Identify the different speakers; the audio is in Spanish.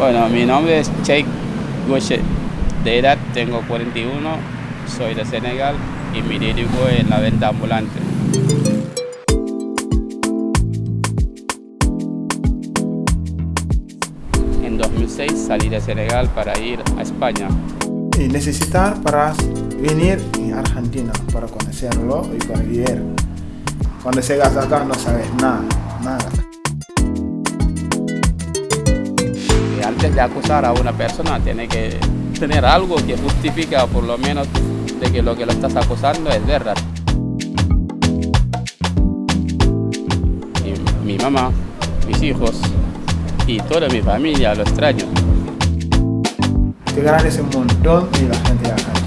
Speaker 1: Bueno, mi nombre es Sheikh Gouchet. De edad tengo 41, soy de Senegal y me dedico en la venta ambulante. En 2006 salí de Senegal para ir a España.
Speaker 2: Y necesitar para venir a Argentina para conocerlo y para vivir. Cuando llegas acá no sabes nada, nada.
Speaker 1: De acusar a una persona tiene que tener algo que justifica por lo menos de que lo que lo estás acusando es verdad. Mi mamá, mis hijos y toda mi familia lo extraño.
Speaker 2: Te agradece un montón y la gente verdad.